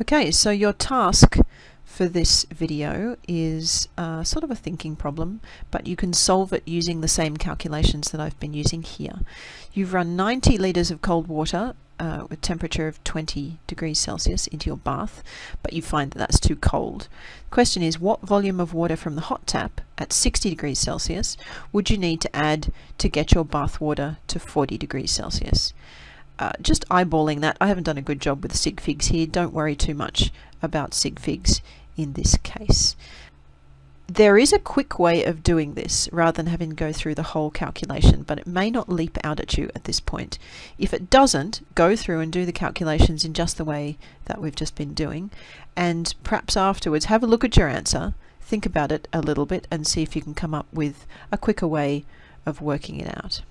Okay, so your task for this video is uh, sort of a thinking problem, but you can solve it using the same calculations that I've been using here. You've run 90 litres of cold water uh, with temperature of 20 degrees Celsius into your bath, but you find that that's too cold. The question is, what volume of water from the hot tap at 60 degrees Celsius would you need to add to get your bath water to 40 degrees Celsius? Uh, just eyeballing that. I haven't done a good job with sig figs here. Don't worry too much about sig figs in this case. There is a quick way of doing this rather than having to go through the whole calculation, but it may not leap out at you at this point. If it doesn't, go through and do the calculations in just the way that we've just been doing, and perhaps afterwards have a look at your answer, think about it a little bit, and see if you can come up with a quicker way of working it out.